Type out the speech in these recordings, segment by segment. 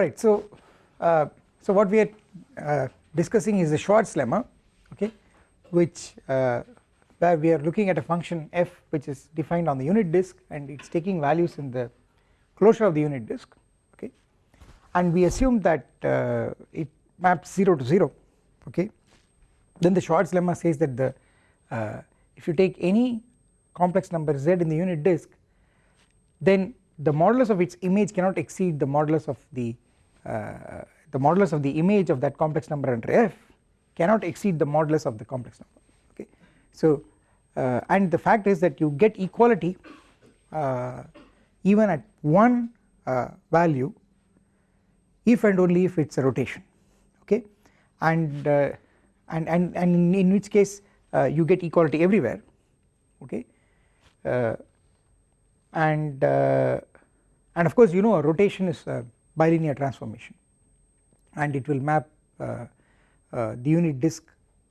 alright so uh, so what we are uh, discussing is the Schwarz lemma okay which uh, where we are looking at a function f which is defined on the unit disk and it is taking values in the closure of the unit disk okay. And we assume that uh, it maps 0 to 0 okay. Then the Schwarz lemma says that the uh, if you take any complex number z in the unit disk then the modulus of its image cannot exceed the modulus of the the modulus of the image of that complex number under f cannot exceed the modulus of the complex number okay? So uh, and the fact is that you get equality uh, even at one uh, value if and only if it is a rotation okay? And uh, and and and in which case uh, you get equality everywhere okay? And and of course you know a rotation is bilinear transformation. And it will map uh, uh, the unit disk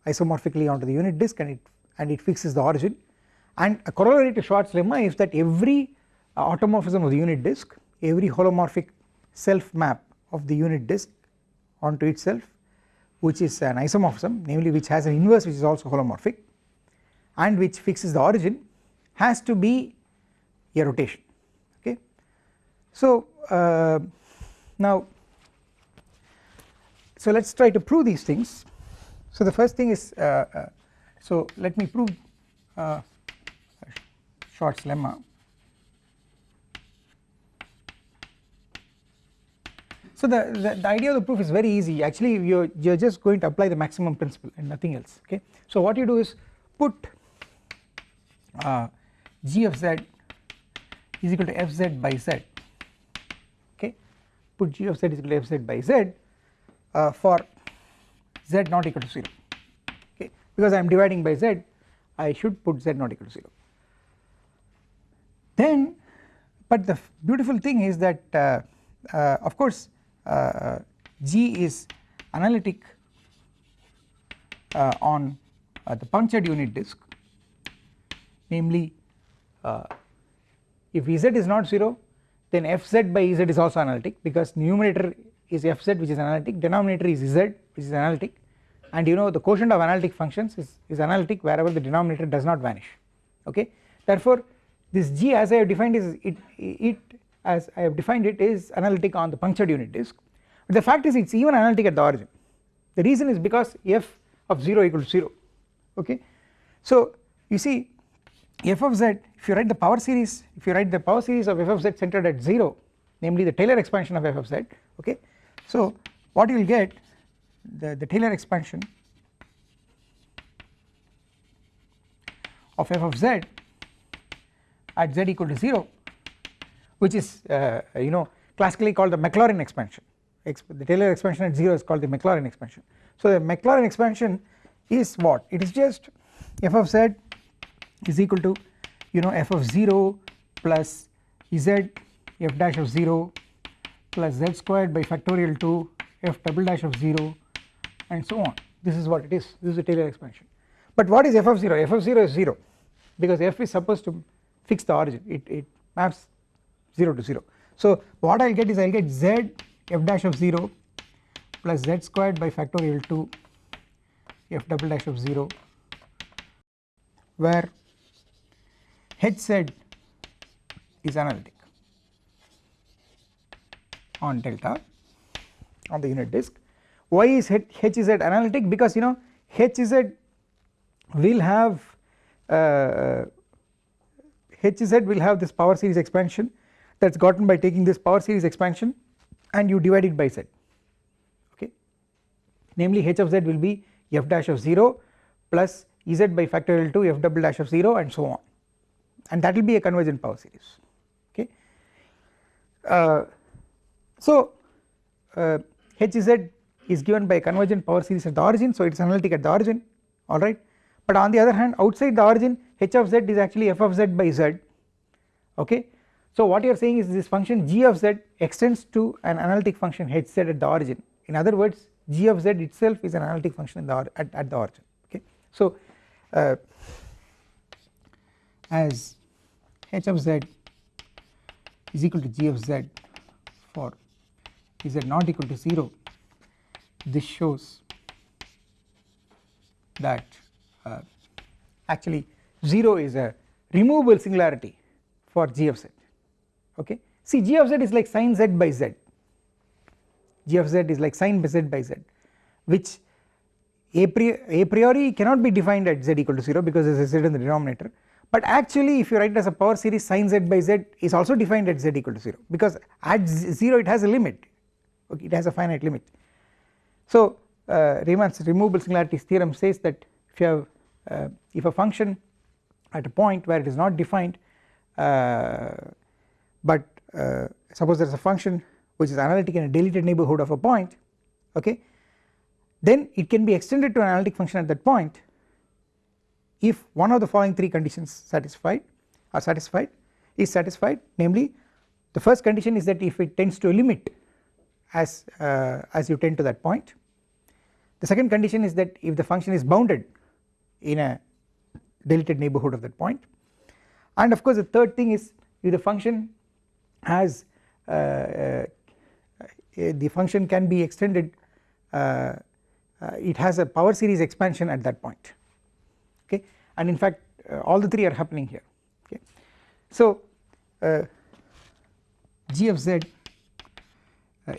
isomorphically onto the unit disk and it and it fixes the origin. And a corollary to Schwarz lemma is that every uh, automorphism of the unit disk every holomorphic self map of the unit disk onto itself which is an isomorphism namely which has an inverse which is also holomorphic and which fixes the origin has to be a rotation. Okay. so uh, now so let us try to prove these things. So the first thing is uh, uh, so let me prove uh, Schwarz lemma. So the, the, the idea of the proof is very easy. Actually you are you are just going to apply the maximum principle and nothing else okay? So what you do is put uh, g of z is equal to fz by z put g of z is equal to f z by z uh, for z not equal to 0 okay? Because I am dividing by z I should put z not equal to 0 then but the beautiful thing is that uh, uh, of course uh, g is analytic uh, on uh, the punctured unit disk. Namely if z is not 0 then fz by z is also analytic because numerator is fz which is analytic. Denominator is z which is analytic. And you know the quotient of analytic functions is, is analytic wherever the denominator does not vanish. Okay? Therefore this g as I have defined is it, it as I have defined it is analytic on the punctured unit disk. But the fact is it is even analytic at the origin. The reason is because f of 0 equal to 0 okay? So you see f of z if you write the power series if you write the power series of f of z centered at 0 namely the Taylor expansion of f of z okay? So what you will get the, the Taylor expansion of f of z at z equal to 0 which is uh, you know classically called the Maclaurin expansion. The Taylor expansion at 0 is called the Maclaurin expansion. So the Maclaurin expansion is what? It is just f of z is equal to you know f of 0 plus z f dash of 0 plus z squared by factorial 2 f double dash of 0 and so on. This is what it is. This is the Taylor expansion. But what is f of 0 f of 0 is 0 because f is supposed to fix the origin. It, it maps 0 to 0 so what I will get is I will get z f dash of 0 plus z squared by factorial 2 f double dash of 0 where Hz is analytic on delta on the unit disk. Why is Hz analytic? Because you know Hz will have uh, Hz will have this power series expansion that is gotten by taking this power series expansion and you divide it by z okay namely h of z will be f dash of 0 plus ez by factorial 2 f double dash of 0 and so on and that will be a convergent power series. Okay. Uh, so uh, Hz is given by a convergent power series at the origin so it is analytic at the origin. Alright but on the other hand outside the origin h of z is actually f of z by z. Okay? So what you are saying is this function g of z extends to an analytic function h z at the origin. In other words g of z itself is an analytic function the at, at the origin. Okay? So uh, as h of z is equal to g of z for z not equal to 0 this shows that uh, actually 0 is a removable singularity for g of z. Okay? See g of z is like sin z by z. G of z is like sin z by z which a priori, a priori cannot be defined at z equal to 0 because there is a z in the denominator but actually if you write it as a power series sin z by z is also defined at z equal to 0 because at 0 it has a limit. Okay it has a finite limit. So uh, Riemann's removable singularities theorem says that if you have uh, if a function at a point where it is not defined uh, but uh, suppose there is a function which is analytic in a deleted neighbourhood of a point okay then it can be extended to an analytic function at that point if one of the following three conditions satisfied are satisfied is satisfied namely the first condition is that if it tends to a limit as uh, as you tend to that point. The second condition is that if the function is bounded in a deleted neighbourhood of that point. And of course the third thing is if the function has uh, uh, the function can be extended uh, uh, it has a power series expansion at that point and in fact uh, all the three are happening here. Okay. So uh, g of z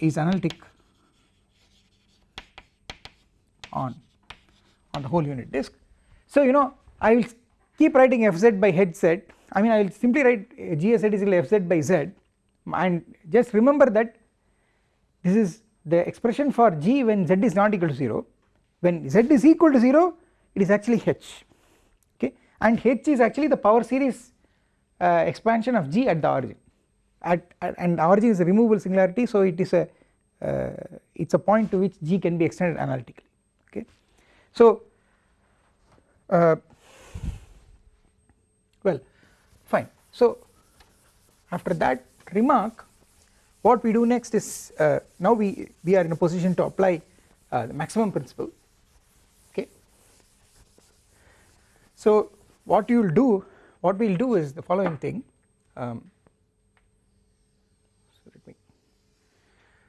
is analytic on on the whole unit disk. So you know I will keep writing fz by hz I mean I will simply write gsz is equal to fz by z. And just remember that this is the expression for g when z is not equal to 0 when z is equal to 0 it is actually h and h is actually the power series uh, expansion of g at the origin. At, at, and origin is a removable singularity so it is a uh, it is a point to which g can be extended analytically. Okay? So uh, well fine. So after that remark what we do next is uh, now we we are in a position to apply uh, the maximum principle. Okay? So what you will do what we will do is the following thing. Um,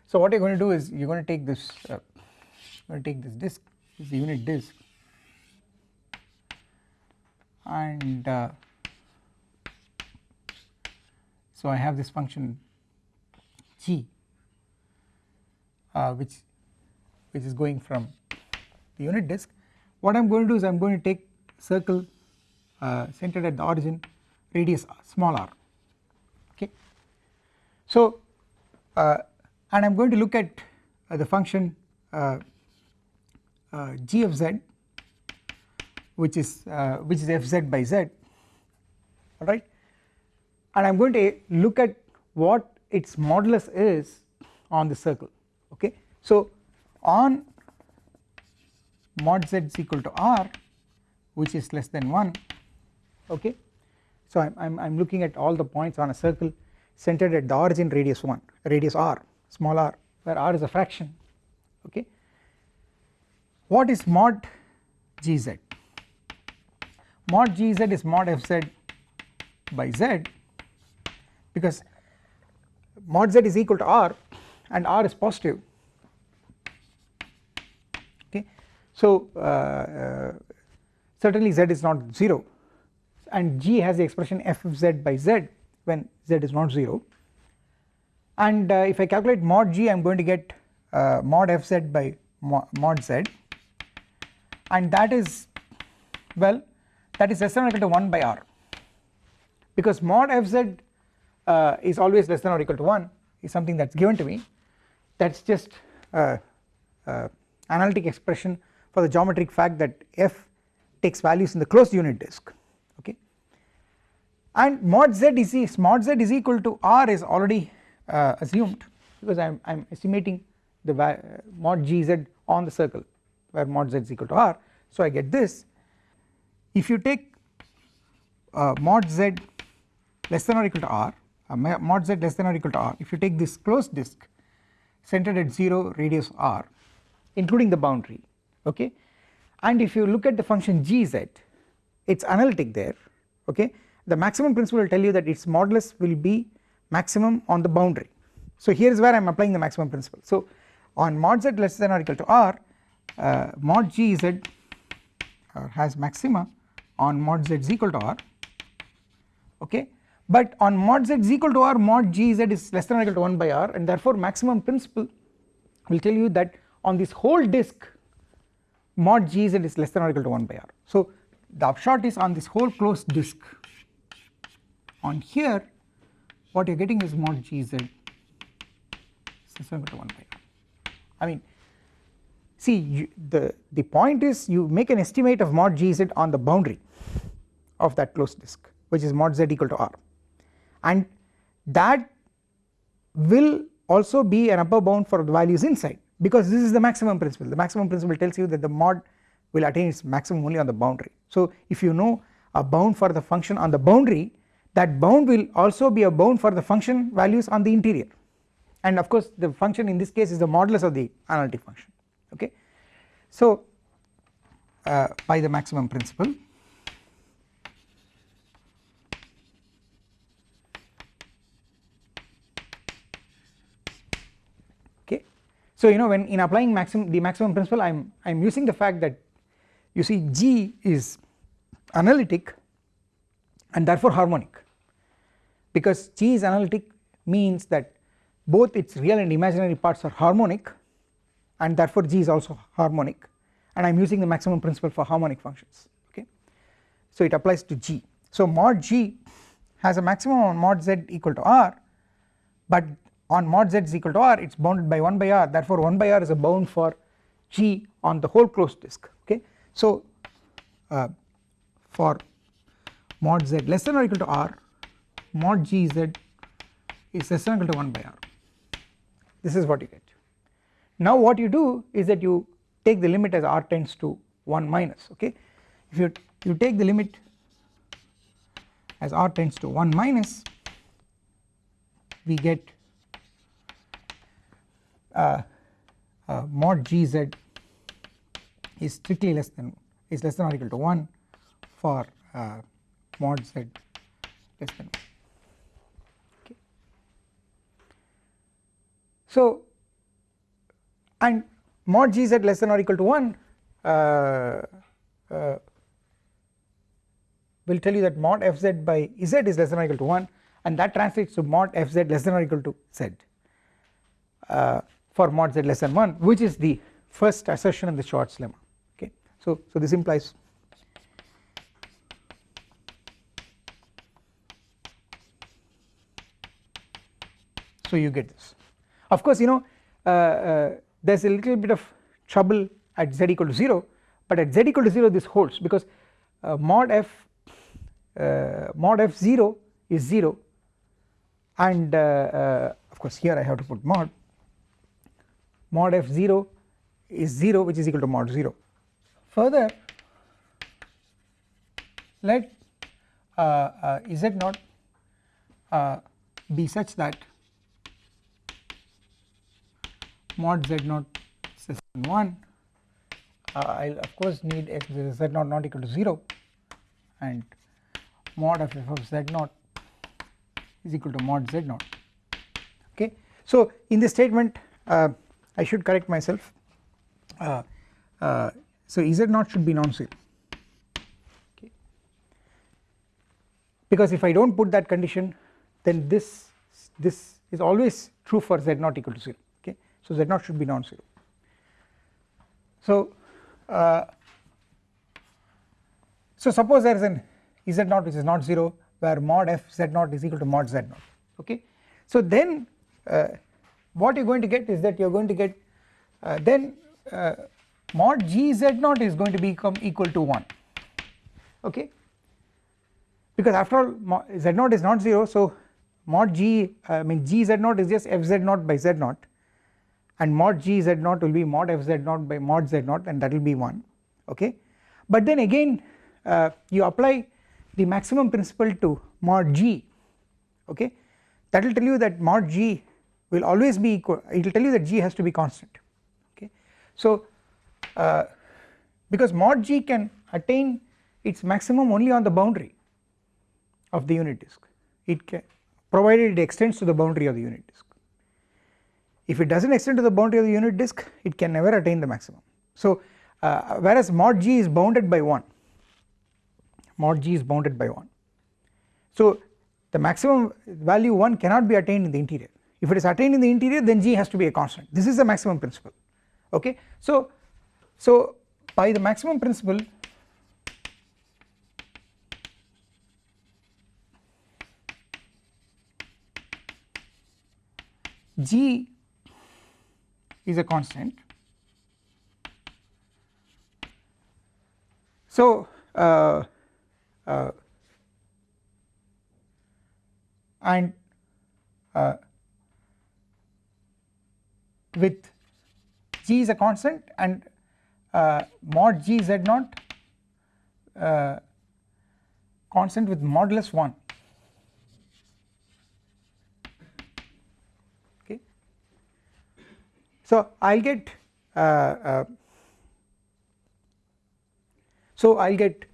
so what you are going to do is you are going to take this uh, going to take this disk this unit disk and uh, so I have this function g uh, which which is going from the unit disk. What I am going to do is I am going to take circle centered at the origin radius small r. Okay. So uh, and I am going to look at uh, the function uh, uh, g of z which is uh, which is fz by z. Alright? And I am going to look at what its modulus is on the circle. Okay. So on mod z is equal to r which is less than 1 okay? So I am I'm looking at all the points on a circle centered at the origin radius 1 radius r small r where r is a fraction. Okay? What is mod gz? Mod gz is mod fz by z because mod z is equal to r and r is positive. Okay? So uh, uh, certainly z is not 0 and g has the expression f of z by z when z is not 0 and uh, if I calculate mod g I am going to get uh, mod fz by mod z. And that is well that is less than or equal to 1 by r. Because mod fz uh, is always less than or equal to 1 is something that is given to me. That is just uh, uh, analytic expression for the geometric fact that f takes values in the closed unit disk and mod z is mod z is equal to r is already uh, assumed because I am, I am estimating the mod gz on the circle where mod z is equal to r. So I get this. If you take uh, mod z less than or equal to r uh, mod z less than or equal to r if you take this closed disk centered at 0 radius r including the boundary okay? And if you look at the function gz it is analytic there okay the maximum principle will tell you that its modulus will be maximum on the boundary. So here is where I am applying the maximum principle. So on mod z less than or equal to r uh, mod gz uh, has maxima on mod z is equal to r okay? But on mod z is equal to r mod gz is less than or equal to 1 by r and therefore maximum principle will tell you that on this whole disk mod gz is less than or equal to 1 by r. So the upshot is on this whole closed disk on here what you are getting is mod gz is to 1 by r. I mean see you, the, the point is you make an estimate of mod gz on the boundary of that closed disk which is mod z equal to r and that will also be an upper bound for the values inside because this is the maximum principle the maximum principle tells you that the mod will attain its maximum only on the boundary. So if you know a bound for the function on the boundary that bound will also be a bound for the function values on the interior. And of course the function in this case is the modulus of the analytic function. Okay. So uh, by the maximum principle okay? So you know when in applying maximum the maximum principle I am I am using the fact that you see G is analytic and therefore harmonic because G is analytic means that both its real and imaginary parts are harmonic and therefore G is also harmonic and I am using the maximum principle for harmonic functions okay. So it applies to G so mod G has a maximum on mod Z equal to R but on mod z is equal to r it is bounded by 1 by r therefore 1 by r is a bound for g on the whole closed disk okay. So uh, for mod z less than or equal to r mod gz is less than or equal to 1 by r this is what you get. Now what you do is that you take the limit as r tends to 1 minus okay if you you take the limit as r tends to 1 minus we get uh, uh, mod gz is strictly less than is less than or equal to 1 for uh, mod z less than 1 okay. So and mod gz less than or equal to 1 uh, uh, will tell you that mod fz by z is less than or equal to 1 and that translates to mod fz less than or equal to z uh, for mod z less than 1 which is the first assertion in the Schwarz lemma okay. So, so this implies so you get this. Of course you know uh, uh, there is a little bit of trouble at z equal to 0 but at z equal to 0 this holds because uh, mod f uh, mod f0 is 0 and uh, uh, of course here I have to put mod. Mod f0 is 0 which is equal to mod 0. Further let z uh, be such that mod z naught than 1 I will of course need x z naught not equal to 0 and mod of f of z naught is equal to mod z naught. Okay. So in this statement uh, I should correct myself. Uh, uh, so z naught should be non-zero. Okay? Because if I do not put that condition then this this is always true for z naught equal to 0 okay so z naught should be non-zero. So uh, so suppose there is an z naught which is not 0 where mod f z naught is equal to mod z naught okay? So then uh, what you are going to get is that you are going to get uh, then uh, mod g z naught is going to become equal to 1 okay? Because after all z naught is not 0 so mod g I mean g z naught is just f z naught by z naught and mod g z naught will be mod f z naught by mod z naught and that will be 1 okay? But then again uh, you apply the maximum principle to mod g okay? That will tell you that mod g will always be equal it will tell you that g has to be constant okay? So uh, because mod g can attain its maximum only on the boundary of the unit disk. It can provided it extends to the boundary of the unit disk if it does not extend to the boundary of the unit disk it can never attain the maximum. So uh, whereas mod g is bounded by 1 mod g is bounded by 1 so the maximum value 1 cannot be attained in the interior. If it is attained in the interior then g has to be a constant. This is the maximum principle. Okay? So so by the maximum principle g is a constant. So uh, uh, and uh, with g is a constant and uh, mod g z naught uh, constant with modulus 1 so i'll get uh, uh, so i'll get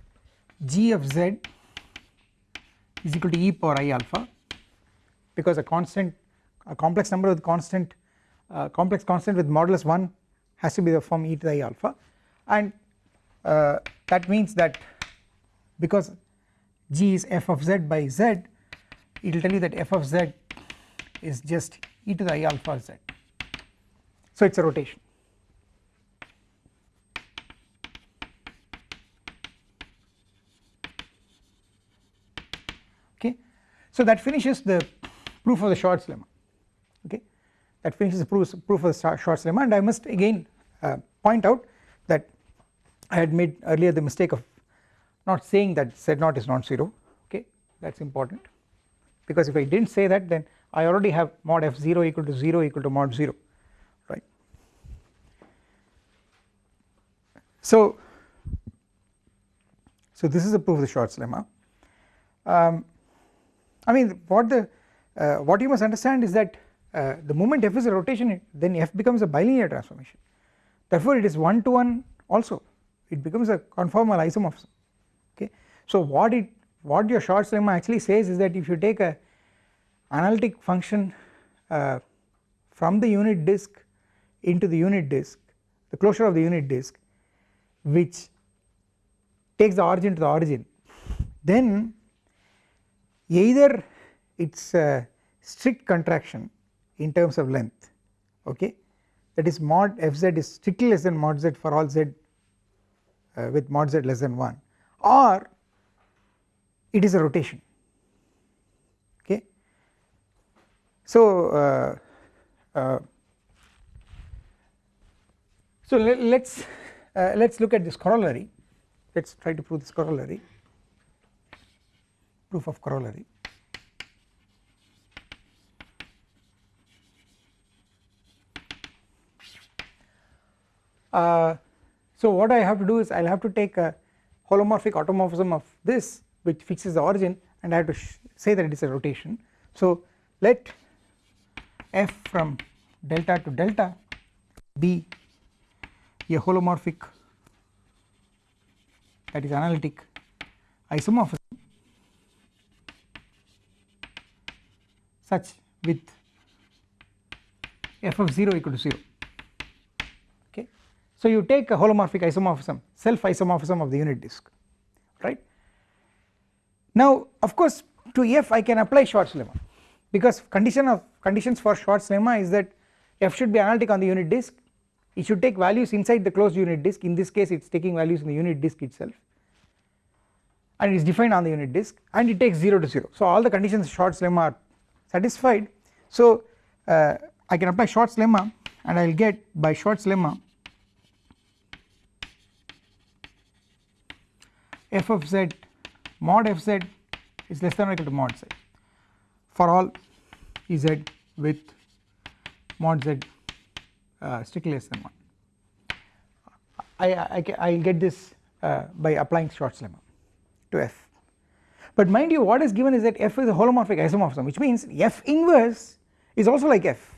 g of z is equal to e power i alpha because a constant a complex number with constant uh, complex constant with modulus 1 has to be the form e to the i alpha. And uh, that means that because g is f of z by z it will tell you that f of z is just e to the i alpha z so it is a rotation. Okay. So that finishes the proof of the Schwarz lemma. Okay. That finishes the proof, proof of the Schwarz lemma. And I must again uh, point out that I had made earlier the mistake of not saying that z0 is non-zero okay. That is important. Because if I did not say that then I already have mod f0 equal to 0 equal to mod 0 right. So, so this is the proof of the Schwarz lemma. Um, I mean what the uh, what you must understand is that uh, the moment f is a rotation then f becomes a bilinear transformation. Therefore it is one to one also. It becomes a conformal isomorphism. Okay? So what it what your Schwarz lemma actually says is that if you take a analytic function uh, from the unit disk into the unit disk the closure of the unit disk which takes the origin to the origin. Then either it is a strict contraction in terms of length okay? That is mod fz is strictly less than mod z for all z uh, with mod z less than 1 or it is a rotation okay. So, uh, uh, so let us uh, let us look at this corollary let us try to prove this corollary proof of corollary. Uh, so what I have to do is I will have to take a holomorphic automorphism of this which fixes the origin and I have to say that it is a rotation. So let f from delta to delta be a holomorphic that is analytic isomorphism such with f of 0 equal to 0 okay. So you take a holomorphic isomorphism self isomorphism of the unit disk right. Now of course to f I can apply Schwarz lemma because condition of conditions for Schwarz lemma is that f should be analytic on the unit disk it should take values inside the closed unit disk. In this case it is taking values in the unit disk itself. And it is defined on the unit disk. And it takes 0 to 0 so all the conditions Schwarz lemma are satisfied. So uh, I can apply Schwarz lemma and I will get by Schwarz lemma f of z mod fz is less than or equal to mod z. For all Ez with mod z uh, strictly less than 1 I, I, I will get this uh, by applying Schwarz lemma to f. But mind you what is given is that f is a holomorphic isomorphism which means f inverse is also like f.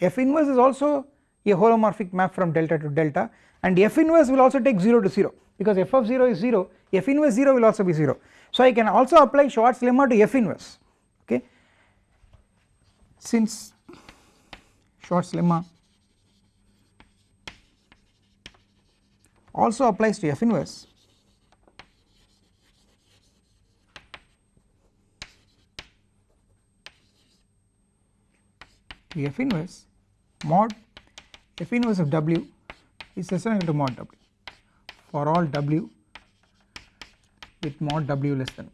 F inverse is also a holomorphic map from delta to delta and f inverse will also take 0 to 0 because f of 0 is 0 f inverse 0 will also be 0 so I can also apply Schwarz lemma to f inverse okay? Since Schwarz lemma also applies to f inverse. F inverse mod f inverse of w is less than equal to mod w. For all w with mod w less than.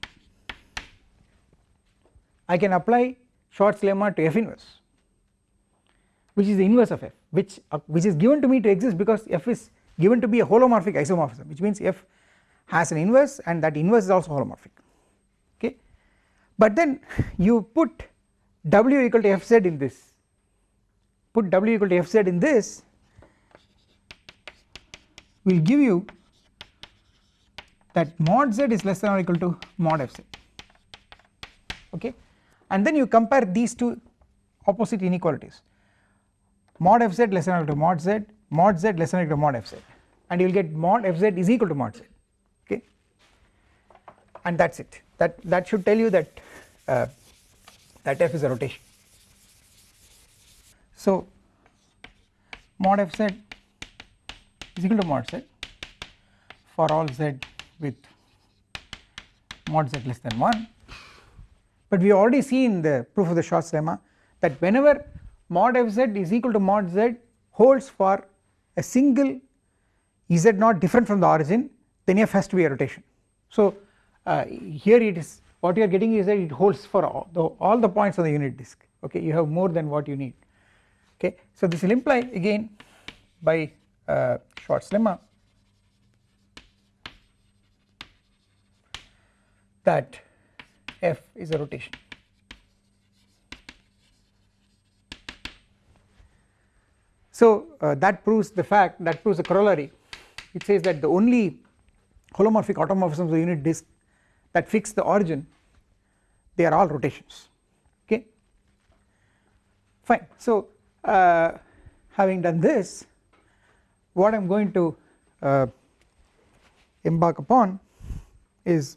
I can apply Schwarz lemma to f inverse which is the inverse of f which uh, which is given to me to exist because f is given to be a holomorphic isomorphism which means f has an inverse and that inverse is also holomorphic okay? But then you put w equal to fz in this. Put w equal to fz in this will give you that mod z is less than or equal to mod fz okay? And then you compare these two opposite inequalities. Mod fz less than or equal to mod z mod z less than or equal to mod fz and you will get mod fz is equal to mod z. Okay? And that is it. That that should tell you that uh, that f is a rotation. So mod fz is equal to mod z for all z with mod z less than 1 but we already see in the proof of the Schwarz lemma that whenever mod fz is equal to mod z holds for a single z not different from the origin then f has to be a rotation. So uh, here it is what you are getting is that it holds for all the, all the points on the unit disk okay you have more than what you need okay. So this will imply again by uh, Schwarz lemma that f is a rotation So uh, that proves the fact that proves the corollary. It says that the only holomorphic automorphisms of the unit disk that fix the origin they are all rotations. Okay? Fine. So uh, having done this what I am going to uh, embark upon is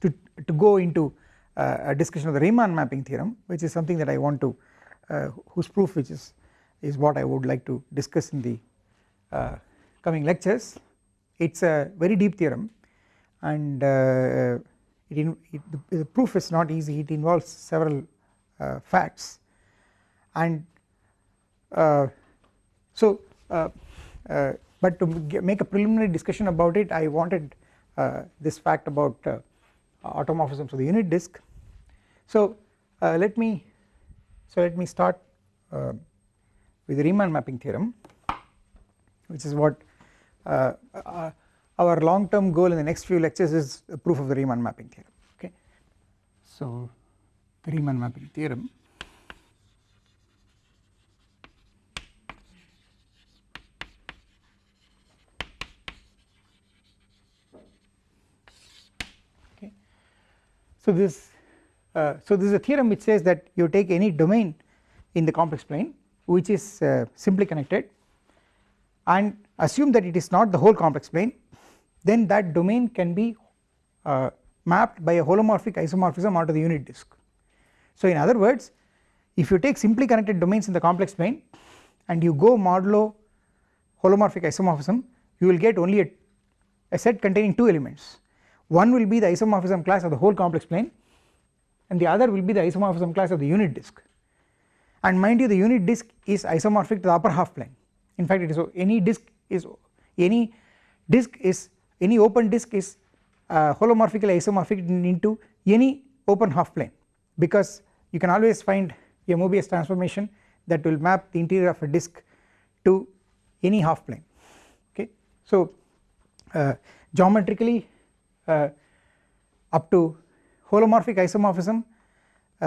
to, to go into uh, a discussion of the Riemann mapping theorem which is something that I want to uh, whose proof which is is what I would like to discuss in the uh, coming lectures. It is a very deep theorem and uh, it, in, it the, the, proof is not easy. It involves several uh, facts. And uh, so uh, uh, but to make a preliminary discussion about it I wanted this fact about automorphisms of the unit disk. So let me so let me start with the Riemann mapping theorem which is what uh, uh, our long term goal in the next few lectures is a proof of the Riemann mapping theorem okay. So the Riemann mapping theorem okay. So this uh, so this is a theorem which says that you take any domain in the complex plane which is uh, simply connected and assume that it is not the whole complex plane then that domain can be uh, mapped by a holomorphic isomorphism onto the unit disk. So in other words if you take simply connected domains in the complex plane and you go modulo holomorphic isomorphism you will get only a, a set containing two elements one will be the isomorphism class of the whole complex plane and the other will be the isomorphism class of the unit disk and mind you the unit disk is isomorphic to the upper half plane. In fact it is any disk is any disk is any open disk is uh, holomorphically isomorphic into any open half plane. Because you can always find a Mobius transformation that will map the interior of a disk to any half plane. Okay. So uh, geometrically uh, up to holomorphic isomorphism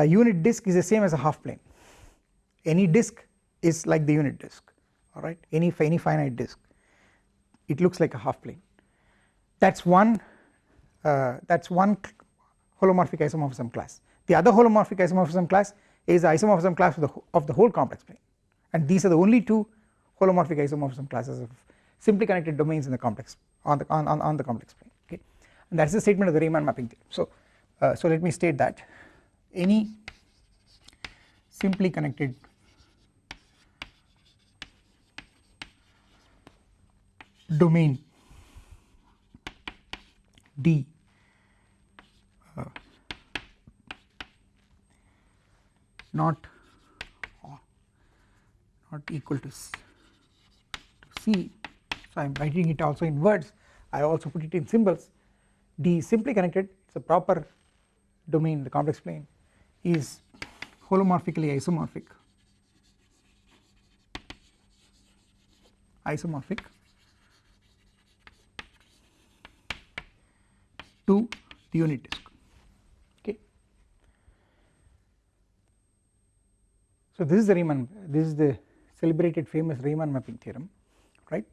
unit disk is the same as a half plane any disk is like the unit disk alright any any finite disk. It looks like a half plane. That is one uh, that is one holomorphic isomorphism class. The other holomorphic isomorphism class is the isomorphism class of the, of the whole complex plane. And these are the only two holomorphic isomorphism classes of simply connected domains in the complex on the on, on, on the complex plane okay? And that is the statement of the Riemann mapping theorem. So uh, so let me state that any simply connected domain. D. Uh, not not equal to, to C. So I am writing it also in words. I also put it in symbols. D is simply connected. It is a proper domain. The complex plane is holomorphically isomorphic. Isomorphic to the unit disk. Okay. So this is the Riemann this is the celebrated famous Riemann mapping theorem right?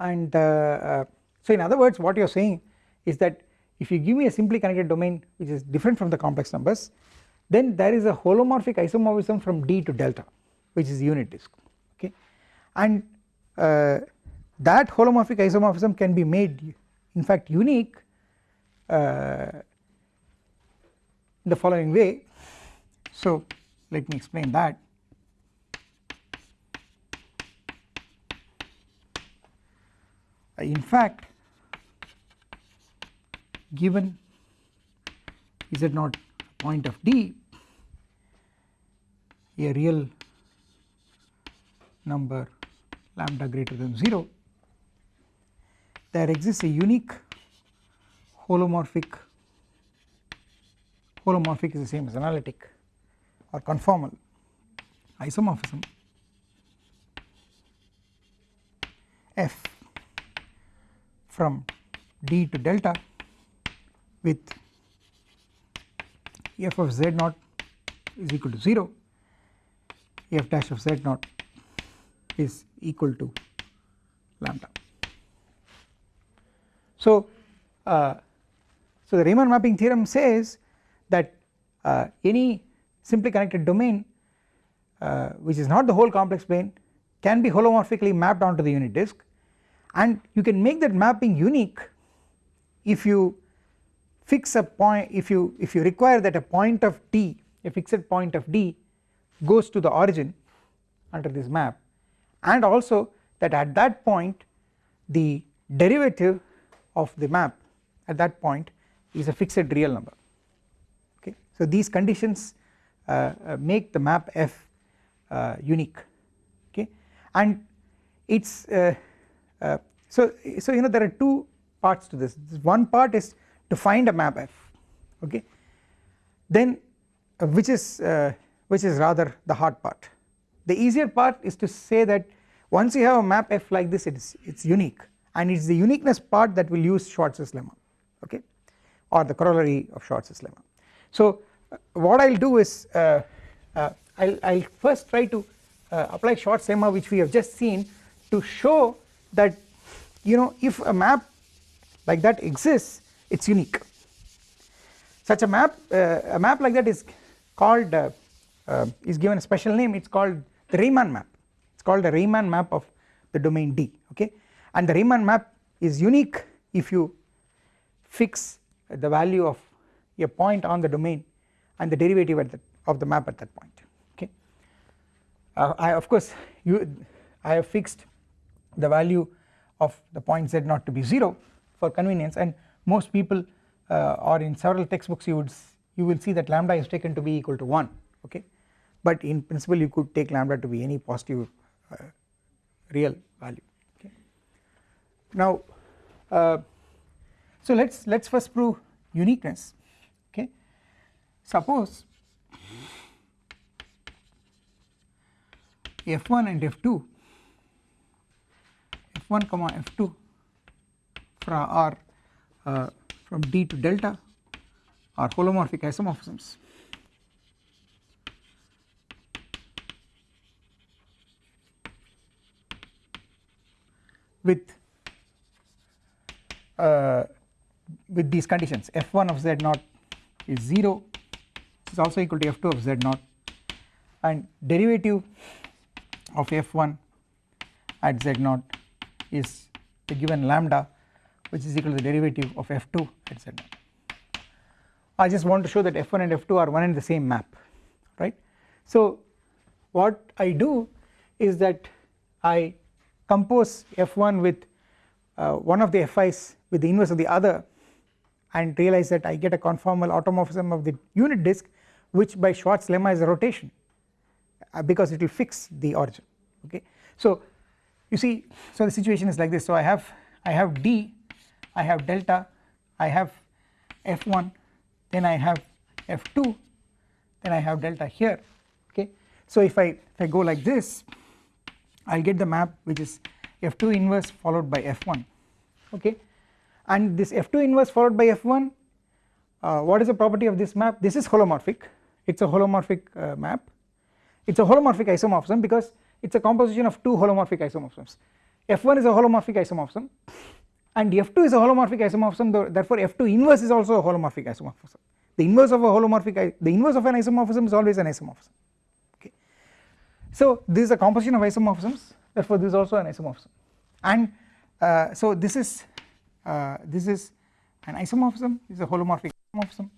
And uh, uh, so in other words what you are saying is that if you give me a simply connected domain which is different from the complex numbers then there is a holomorphic isomorphism from D to delta which is unit disk. Okay. And uh, that holomorphic isomorphism can be made in fact unique uh, in the following way. So let me explain that. In fact given is z naught point of D a real number lambda greater than 0 there exists a unique holomorphic holomorphic is the same as analytic or conformal isomorphism f from d to delta with f of z naught is equal to 0 f dash of z naught is equal to lambda. So, uh, so the Riemann mapping theorem says that uh, any simply connected domain uh, which is not the whole complex plane can be holomorphically mapped onto the unit disk. And you can make that mapping unique if you fix a point if you if you require that a point of d a fixed point of d goes to the origin under this map. And also that at that point the derivative of the map at that point is a fixed real number. Okay? So these conditions uh, uh, make the map f uh, unique. Okay? And it's uh, uh, so so you know there are two parts to this. This one part is to find a map f. Okay? Then uh, which is which is rather the hard part. The easier part is to say that once you have a map f like this it is it's unique and it is the uniqueness part that will use Schwarz's lemma okay? Or the corollary of Schwarz's lemma. So uh, what I will do is uh, uh, I will first try to uh, apply Schwarz's lemma which we have just seen to show that you know if a map like that exists it is unique. Such a map uh, a map like that is called uh, is given a special name. It is called the Riemann map. It is called the Riemann map of the domain D okay and the Riemann map is unique if you fix the value of a point on the domain and the derivative at the, of the map at that point okay. Uh, I of course you I have fixed the value of the point z not to be 0 for convenience. And most people uh, or in several textbooks you would you will see that lambda is taken to be equal to 1 okay? But in principle you could take lambda to be any positive uh, real value now uh, so let us let us first prove uniqueness okay? Suppose f1 and f2 f1 comma f2 from are uh, from d to delta are holomorphic isomorphisms. With uh, with these conditions f1 of z0 is 0 is also equal to f2 of z0 and derivative of f1 at z0 is the given lambda which is equal to the derivative of f2 at z0. I just want to show that f1 and f2 are one and the same map right. So what I do is that I compose f1 with one of the fi's with the inverse of the other and realize that I get a conformal automorphism of the unit disk which by Schwarz lemma is a rotation uh, because it will fix the origin okay. So you see so the situation is like this so I have I have d I have delta I have f1 then I have f2 then I have delta here okay. So if I if I go like this I will get the map which is f2 inverse followed by f1 okay? And this f2 inverse followed by f1 uh, what is the property of this map? This is holomorphic. It is a holomorphic uh, map. It is a holomorphic isomorphism because it is a composition of two holomorphic isomorphisms. F1 is a holomorphic isomorphism and f2 is a holomorphic isomorphism therefore f2 inverse is also a holomorphic isomorphism. The inverse of a holomorphic the inverse of an isomorphism is always an isomorphism okay? So this is a composition of isomorphisms therefore this is also an isomorphism. And uh, so this is uh, this is an isomorphism this is a holomorphic isomorphism.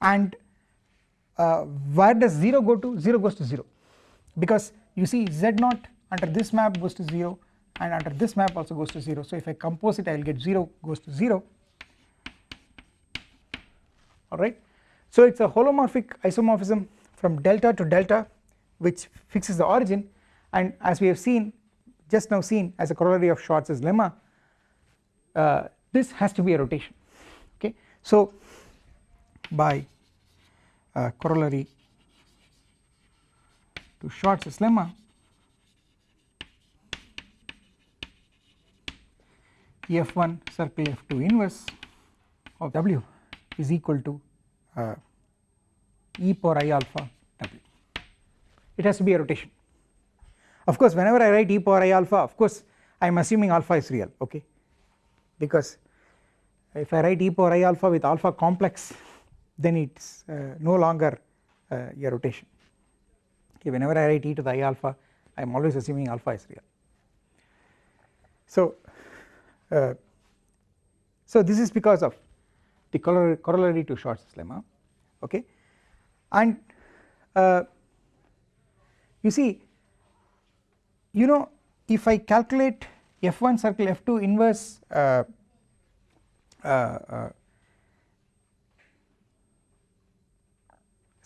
And uh, where does 0 go to? 0 goes to 0 because you see z naught under this map goes to 0 and under this map also goes to 0 so if I compose it I will get 0 goes to 0 alright. So it is a holomorphic isomorphism from delta to delta which fixes the origin and as we have seen just now seen as a corollary of Schwarz's lemma uh, this has to be a rotation okay. So by uh, corollary to Schwarz's lemma f1 circle f2 inverse of w is equal to uh, e power i alpha it has to be a rotation. Of course whenever I write e power i alpha of course I am assuming alpha is real okay? Because if I write e power i alpha with alpha complex then it is uh, no longer uh, a rotation. Okay whenever I write e to the i alpha I am always assuming alpha is real. So uh, so this is because of the corollary to Schwarz's lemma okay? And uh, you see you know if I calculate f1 circle f2 inverse uh, uh, uh,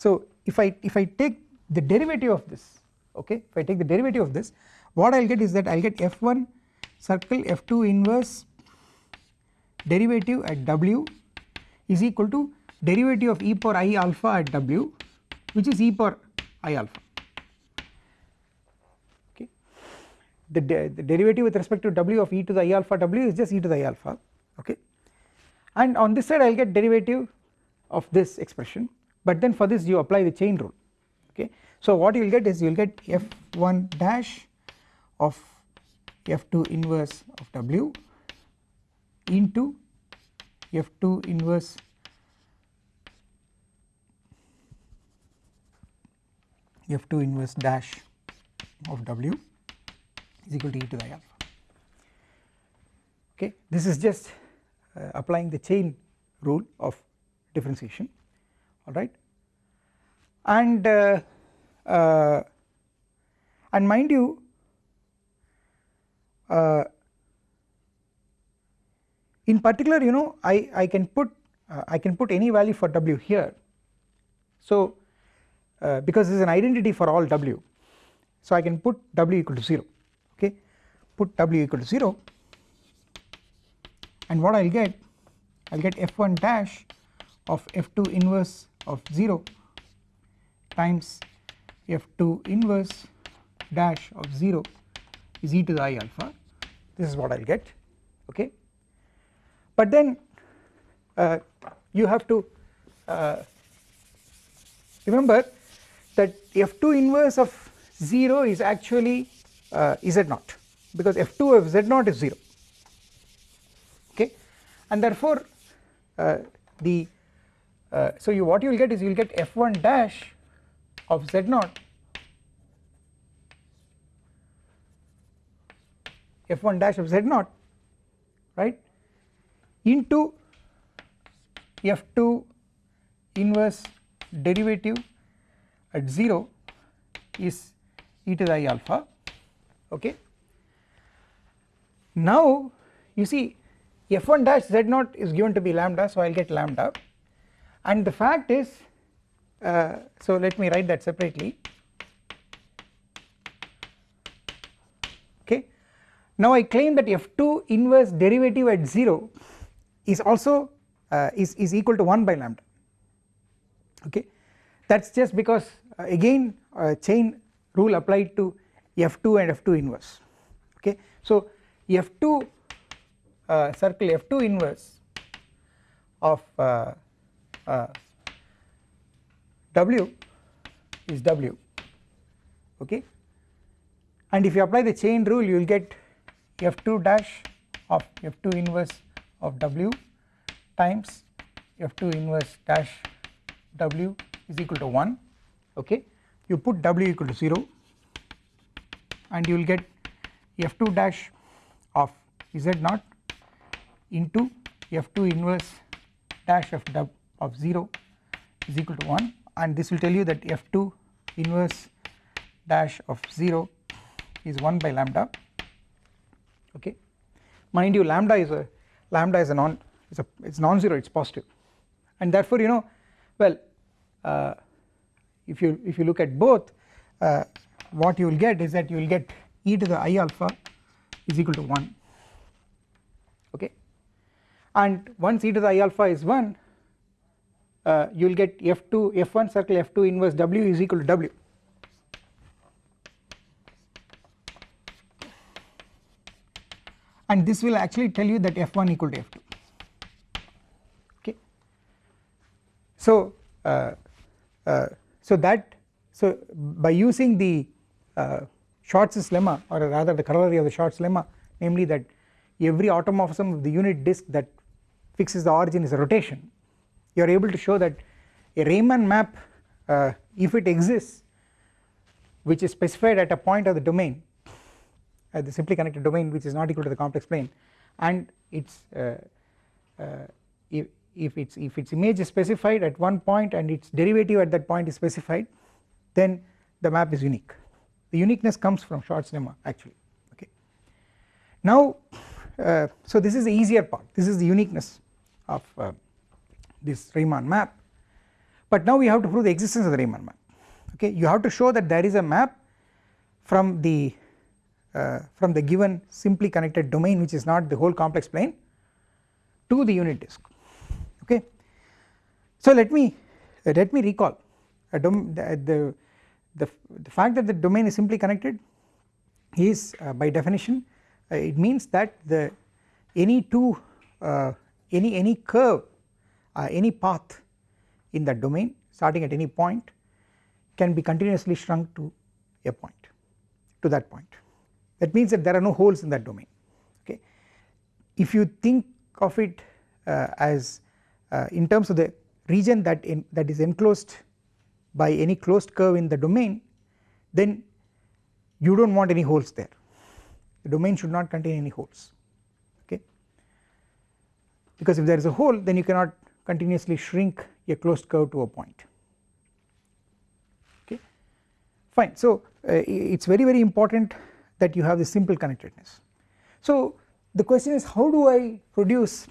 so if I if I take the derivative of this okay if I take the derivative of this what I will get is that I will get f1 circle f2 inverse derivative at w is equal to derivative of e power i alpha at w which is e power i alpha the, de the derivative with respect to w of e to the i alpha w is just e to the i alpha okay? And on this side I will get derivative of this expression but then for this you apply the chain rule okay? So what you will get is you will get f1 dash of f2 inverse of w into f2 inverse f2 inverse dash of w is equal to e to the alpha. Okay this is just uh, applying the chain rule of differentiation alright and uh, uh, and mind you uh, in particular you know I, I can put uh, I can put any value for w here. So uh, because this is an identity for all w. So I can put w equal to 0 okay put w equal to 0 and what I will get I will get f1 dash of f2 inverse of 0 times f2 inverse dash of 0 is e to the i alpha. This is what I will get okay? But then uh, you have to uh, remember that f2 inverse of 0 is actually uh, z naught because f2 of z naught is 0 okay? And therefore uh, the uh, so you what you will get is you will get f1 dash of z naught f1 dash of z naught right into f2 inverse derivative at 0 is e to the i alpha. Okay. Now you see f1 dash z naught is given to be lambda so I will get lambda. And the fact is uh, so let me write that separately. Okay. Now I claim that f2 inverse derivative at 0 is also uh, is, is equal to 1 by lambda. Okay. That is just because uh, again uh, chain rule applied to f2 and f2 inverse. Okay. So f2 uh, circle f2 inverse of uh, uh, w is w okay? And if you apply the chain rule you will get f2 dash of f2 inverse of w times f2 inverse dash w is equal to 1 okay? You put w equal to 0 and you will get f2 dash of z naught into f2 inverse dash of w of 0 is equal to 1 and this will tell you that f2 inverse dash of 0 is 1 by lambda. Okay. Mind you lambda is a lambda is a non it's a it's non-zero it's positive. And therefore you know well uh, if you if you look at both uh, what you will get is that you will get e to the i alpha is equal to 1 okay? And once e to the i alpha is 1 uh, you will get f2 f1 circle f2 inverse w is equal to w. And this will actually tell you that f1 equal to f2 okay? So uh, uh, so that so by using the uh, Schwarz's lemma or rather the corollary of the Schwarz lemma namely that every automorphism of the unit disk that fixes the origin is a rotation. You are able to show that a Riemann map uh, if it exists which is specified at a point of the domain at the simply connected domain which is not equal to the complex plane and its uh, uh, if, if its if its image is specified at one point and its derivative at that point is specified then the map is unique the uniqueness comes from Schwarz lemma actually okay. Now uh, so this is the easier part this is the uniqueness of uh, this Riemann map but now we have to prove the existence of the Riemann map okay you have to show that there is a map from the uh, from the given simply connected domain which is not the whole complex plane to the unit disk okay. So let me uh, let me recall the, the, the, the fact that the domain is simply connected is uh, by definition uh, it means that the any two uh, any any curve uh, any path in that domain starting at any point can be continuously shrunk to a point to that point that means that there are no holes in that domain okay. If you think of it uh, as uh, in terms of the region that in that is enclosed by any closed curve in the domain then you do not want any holes there. The domain should not contain any holes okay? Because if there is a hole then you cannot continuously shrink a closed curve to a point okay? Fine so uh, it is very very important that you have the simple connectedness. So the question is how do I produce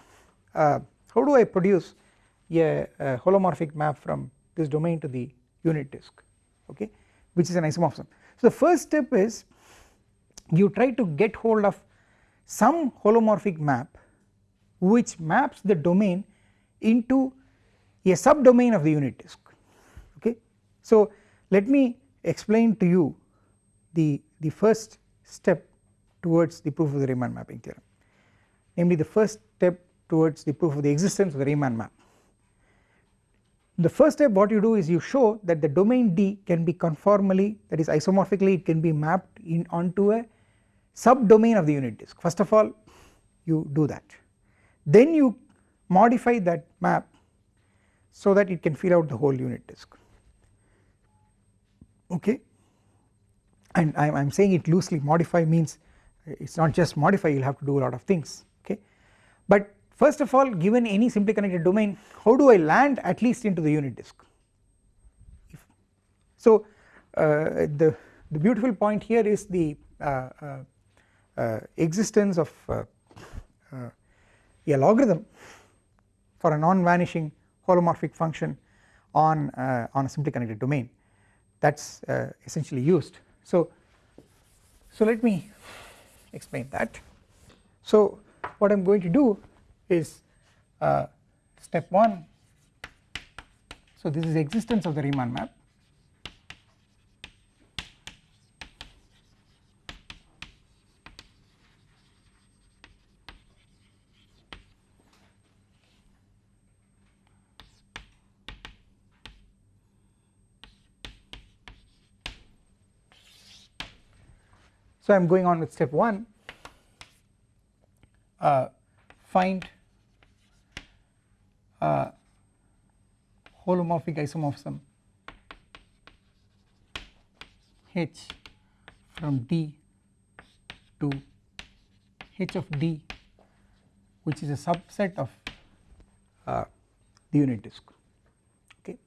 uh, how do I produce a, a, holomorphic map from this domain to the unit disk okay which is an isomorphism. So the first step is you try to get hold of some holomorphic map which maps the domain into a subdomain of the unit disk okay. So let me explain to you the, the first step towards the proof of the Riemann mapping theorem namely the first step towards the proof of the existence of the Riemann map. The first step what you do is you show that the domain D can be conformally that is isomorphically it can be mapped in onto a subdomain of the unit disk. First of all you do that. Then you modify that map so that it can fill out the whole unit disk. Okay? And I am saying it loosely. Modify means it is not just modify you will have to do a lot of things. Okay? But first of all given any simply connected domain how do I land at least into the unit disk? If so uh, the the beautiful point here is the uh, uh, uh existence of uh, uh, a logarithm for a non-vanishing holomorphic function on on a simply connected domain. That is essentially used. So, so let me explain that. So what I am going to do is uh, step 1 so this is existence of the Riemann map. So I am going on with step 1 uh, find holomorphic isomorphism H from D to H of D which is a subset of uh, the unit disk okay.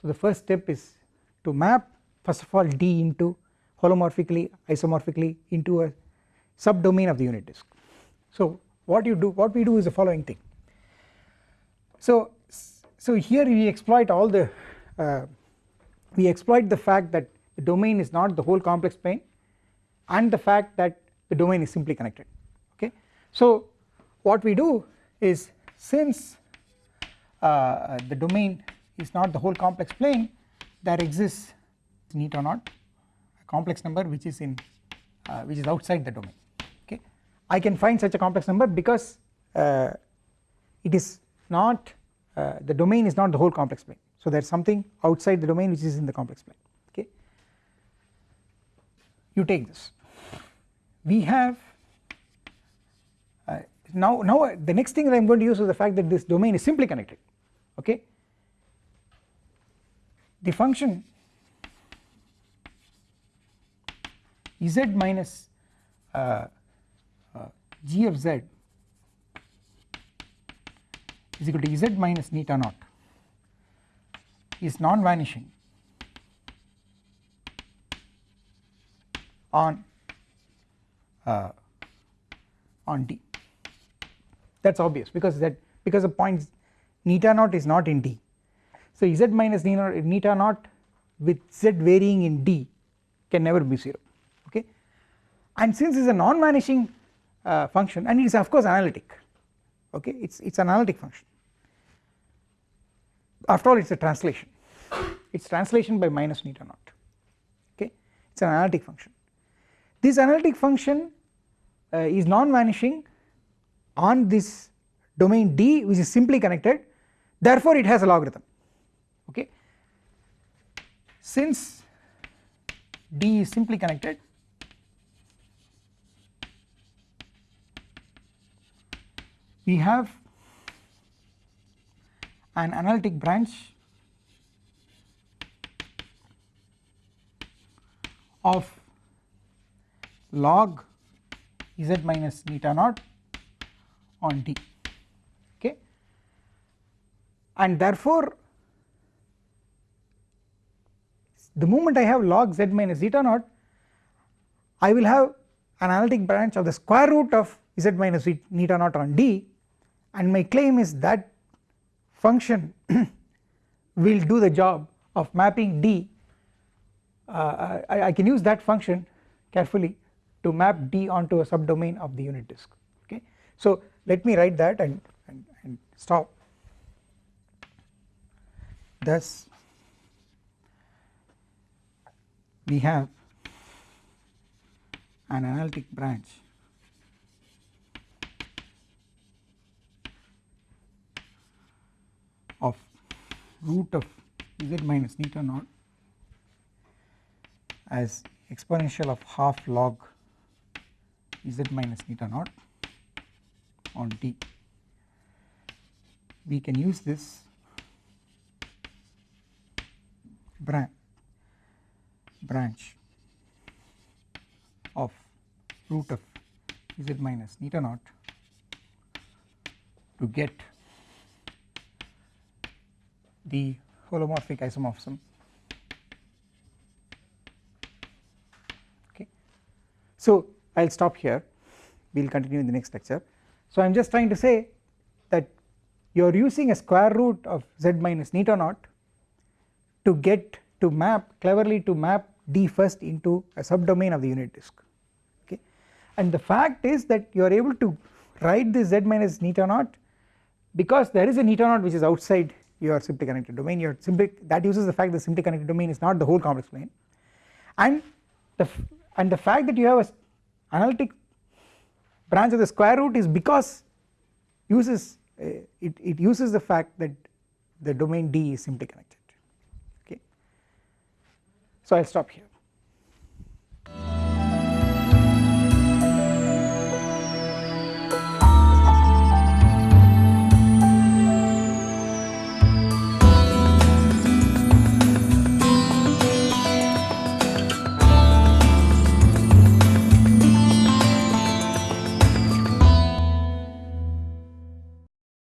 So the first step is to map first of all D into holomorphically isomorphically into a subdomain of the unit disk. So what you do what we do is the following thing so so here we exploit all the uh, we exploit the fact that the domain is not the whole complex plane and the fact that the domain is simply connected okay? So what we do is since uh, the domain is not the whole complex plane there exists eta naught complex number which is in uh, which is outside the domain okay? I can find such a complex number because uh, it is not uh, the domain is not the whole complex plane. So there is something outside the domain which is in the complex plane okay? You take this. We have uh, now now uh, the next thing that I am going to use is the fact that this domain is simply connected okay? The function z minus uh, uh, g of z is equal to z minus eta naught is non-vanishing on uh, on D. That is obvious because that because the point eta naught is not in D. So z minus eta naught with z varying in D can never be 0 okay? And since it is a non-vanishing uh, function and it is of course analytic okay? It is it is an analytic function. After all it is a translation. It is translation by minus eta naught. Okay? It is an analytic function. This analytic function uh, is non-vanishing on this domain D which is simply connected. Therefore it has a logarithm. Okay? Since D is simply connected we have an analytic branch of log z minus eta naught on D okay? And therefore the moment I have log z minus eta naught I will have an analytic branch of the square root of z minus eta naught on D and my claim is that function will do the job of mapping D. Uh, I, I, can use that function carefully to map D onto a subdomain of the unit disk. Okay. So let me write that and, and, and stop. Thus we have an analytic branch of root of z minus eta naught as exponential of half log z minus eta naught on t. We can use this branch branch of root of z minus eta naught to get the holomorphic isomorphism okay. So I will stop here we will continue in the next lecture. So I am just trying to say that you are using a square root of z minus eta naught to get to map cleverly to map D first into a subdomain of the unit disk okay and the fact is that you are able to write this z minus eta naught because there is a eta naught which is outside your simply connected domain your simply that uses the fact that the simply connected domain is not the whole complex plane and the and the fact that you have a analytic branch of the square root is because uses uh, it, it uses the fact that the domain D is simply connected okay. So I will stop here.